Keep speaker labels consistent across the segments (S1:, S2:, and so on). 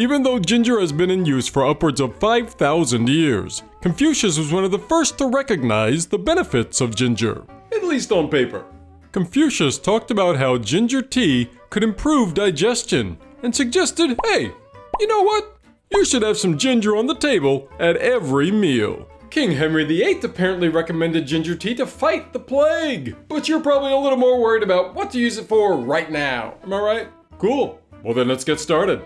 S1: Even though ginger has been in use for upwards of 5,000 years, Confucius was one of the first to recognize the benefits of ginger, at least on paper. Confucius talked about how ginger tea could improve digestion and suggested, hey, you know what? You should have some ginger on the table at every meal. King Henry VIII apparently recommended ginger tea to fight the plague. But you're probably a little more worried about what to use it for right now. Am I right? Cool. Well, then let's get started.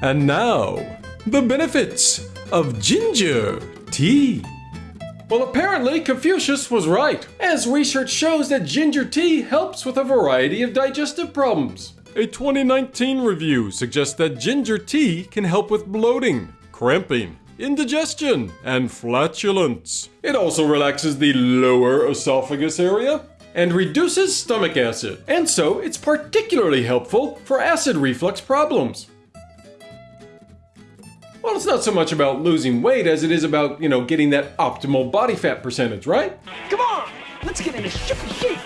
S1: And now, the benefits of ginger tea. Well, apparently Confucius was right, as research shows that ginger tea helps with a variety of digestive problems. A 2019 review suggests that ginger tea can help with bloating, cramping, indigestion, and flatulence. It also relaxes the lower esophagus area and reduces stomach acid, and so it's particularly helpful for acid reflux problems. Well, it's not so much about losing weight as it is about, you know, getting that optimal body fat percentage, right?
S2: Come on, let's get into shape. shape.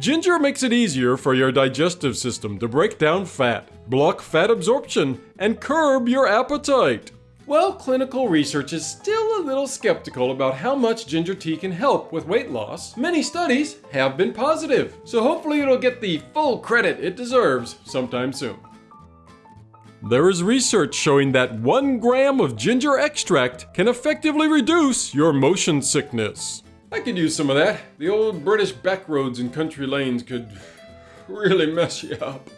S1: Ginger makes it easier for your digestive system to break down fat, block fat absorption, and curb your appetite. Well, clinical research is still a little skeptical about how much ginger tea can help with weight loss. Many studies have been positive, so hopefully it'll get the full credit it deserves sometime soon. There is research showing that one gram of ginger extract can effectively reduce your motion sickness. I could use some of that. The old British back roads and country lanes could really mess you up.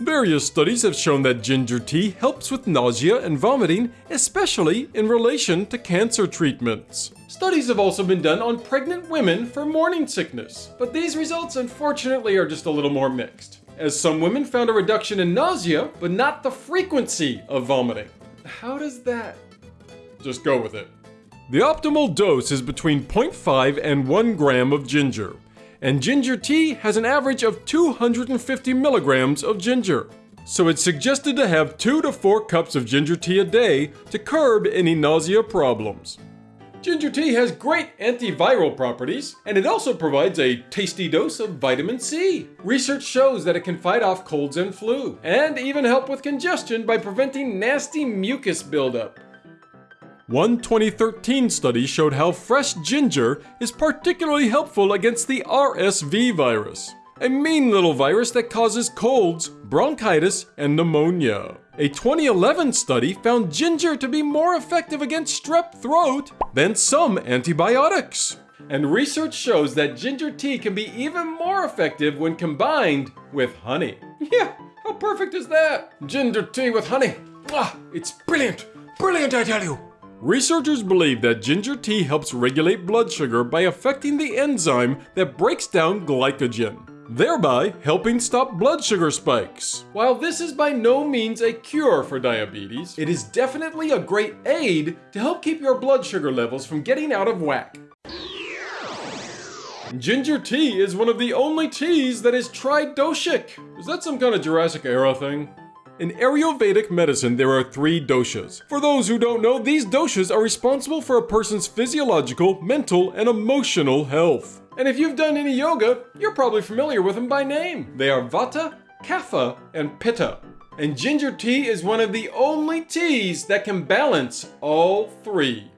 S1: Various studies have shown that ginger tea helps with nausea and vomiting, especially in relation to cancer treatments. Studies have also been done on pregnant women for morning sickness, but these results unfortunately are just a little more mixed, as some women found a reduction in nausea, but not the frequency of vomiting. How does that? Just go with it. The optimal dose is between 0.5 and 1 gram of ginger, and ginger tea has an average of 250 milligrams of ginger. So it's suggested to have 2 to 4 cups of ginger tea a day to curb any nausea problems. Ginger tea has great antiviral properties, and it also provides a tasty dose of vitamin C. Research shows that it can fight off colds and flu, and even help with congestion by preventing nasty mucus buildup. One 2013 study showed how fresh ginger is particularly helpful against the RSV virus, a mean little virus that causes colds, bronchitis, and pneumonia. A 2011 study found ginger to be more effective against strep throat than some antibiotics. And research shows that ginger tea can be even more effective when combined with honey. Yeah, how perfect is that? Ginger tea with honey. Ah, it's brilliant. Brilliant, I tell you. Researchers believe that ginger tea helps regulate blood sugar by affecting the enzyme that breaks down glycogen, thereby helping stop blood sugar spikes. While this is by no means a cure for diabetes, it is definitely a great aid to help keep your blood sugar levels from getting out of whack. Ginger tea is one of the only teas that is tridoshic. Is that some kind of Jurassic era thing? In Ayurvedic medicine, there are three doshas. For those who don't know, these doshas are responsible for a person's physiological, mental, and emotional health. And if you've done any yoga, you're probably familiar with them by name. They are Vata, Kapha, and Pitta. And ginger tea is one of the only teas that can balance all three.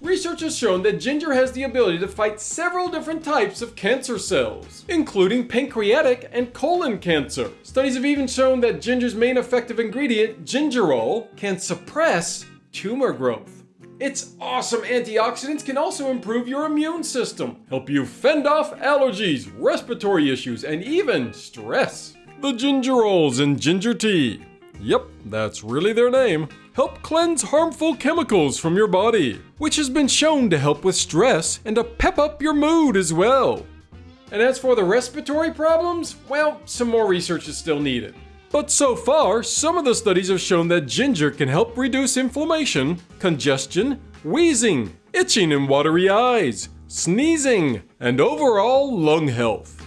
S1: Research has shown that ginger has the ability to fight several different types of cancer cells, including pancreatic and colon cancer. Studies have even shown that ginger's main effective ingredient, gingerol, can suppress tumor growth. Its awesome antioxidants can also improve your immune system, help you fend off allergies, respiratory issues, and even stress. The gingerols in ginger tea. Yep, that's really their name help cleanse harmful chemicals from your body, which has been shown to help with stress and to pep up your mood as well. And as for the respiratory problems, well, some more research is still needed. But so far, some of the studies have shown that ginger can help reduce inflammation, congestion, wheezing, itching and watery eyes, sneezing, and overall lung health.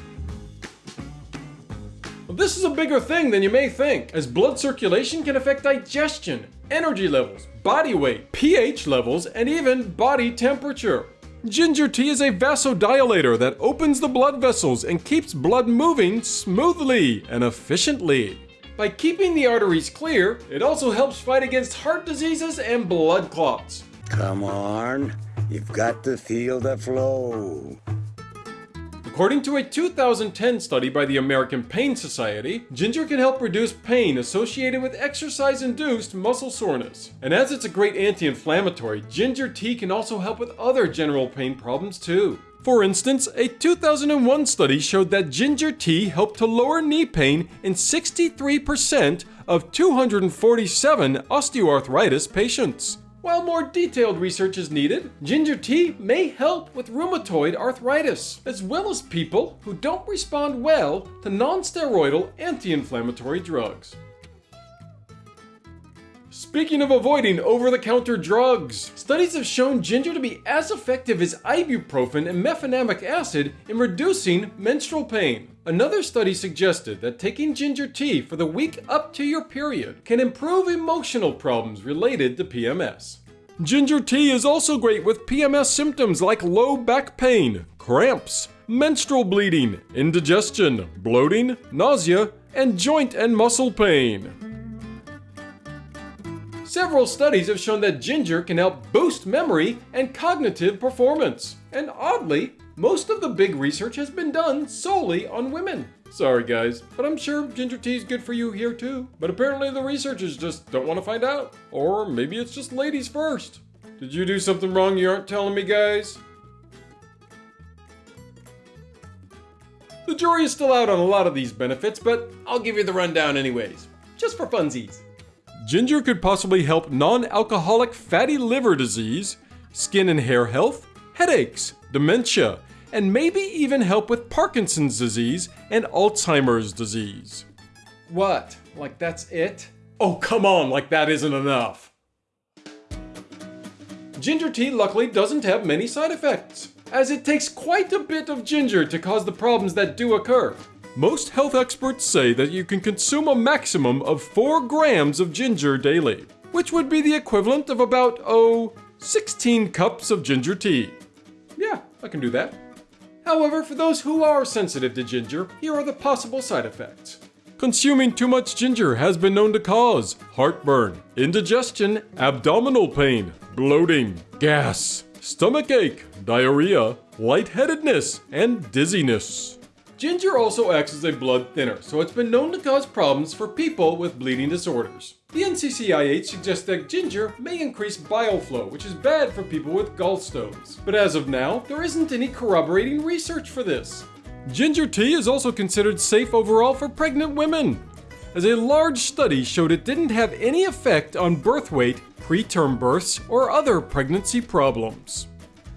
S1: This is a bigger thing than you may think, as blood circulation can affect digestion, energy levels, body weight, pH levels, and even body temperature. Ginger tea is a vasodilator that opens the blood vessels and keeps blood moving smoothly and efficiently. By keeping the arteries clear, it also helps fight against heart diseases and blood clots.
S3: Come on, you've got to feel the flow.
S1: According to a 2010 study by the American Pain Society, ginger can help reduce pain associated with exercise-induced muscle soreness. And as it's a great anti-inflammatory, ginger tea can also help with other general pain problems too. For instance, a 2001 study showed that ginger tea helped to lower knee pain in 63% of 247 osteoarthritis patients. While more detailed research is needed, ginger tea may help with rheumatoid arthritis, as well as people who don't respond well to non-steroidal anti-inflammatory drugs. Speaking of avoiding over-the-counter drugs, studies have shown ginger to be as effective as ibuprofen and mefenamic acid in reducing menstrual pain. Another study suggested that taking ginger tea for the week up to your period can improve emotional problems related to PMS. Ginger tea is also great with PMS symptoms like low back pain, cramps, menstrual bleeding, indigestion, bloating, nausea, and joint and muscle pain. Several studies have shown that ginger can help boost memory and cognitive performance. And oddly, most of the big research has been done solely on women. Sorry guys, but I'm sure ginger tea is good for you here too. But apparently the researchers just don't want to find out. Or maybe it's just ladies first. Did you do something wrong you aren't telling me guys? The jury is still out on a lot of these benefits, but I'll give you the rundown anyways. Just for funsies. Ginger could possibly help non-alcoholic fatty liver disease, skin and hair health, headaches, dementia, and maybe even help with Parkinson's disease and Alzheimer's disease. What? Like that's it? Oh, come on, like that isn't enough. Ginger tea luckily doesn't have many side effects, as it takes quite a bit of ginger to cause the problems that do occur. Most health experts say that you can consume a maximum of 4 grams of ginger daily, which would be the equivalent of about, oh, 16 cups of ginger tea. Yeah, I can do that. However, for those who are sensitive to ginger, here are the possible side effects. Consuming too much ginger has been known to cause heartburn, indigestion, abdominal pain, bloating, gas, stomach ache, diarrhea, lightheadedness, and dizziness. Ginger also acts as a blood thinner, so it's been known to cause problems for people with bleeding disorders. The NCCIH suggests that ginger may increase bile flow, which is bad for people with gallstones. But as of now, there isn't any corroborating research for this. Ginger tea is also considered safe overall for pregnant women, as a large study showed it didn't have any effect on birth weight, preterm births, or other pregnancy problems.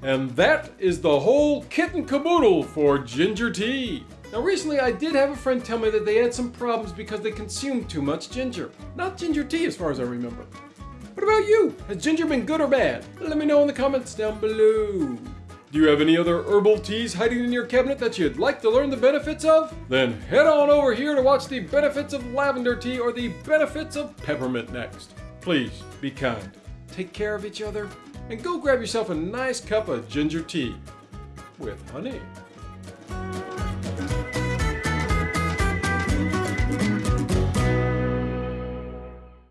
S1: And that is the whole kit and caboodle for ginger tea. Now recently I did have a friend tell me that they had some problems because they consumed too much ginger. Not ginger tea as far as I remember. What about you? Has ginger been good or bad? Let me know in the comments down below. Do you have any other herbal teas hiding in your cabinet that you'd like to learn the benefits of? Then head on over here to watch the benefits of lavender tea or the benefits of peppermint next. Please, be kind, take care of each other, and go grab yourself a nice cup of ginger tea with honey.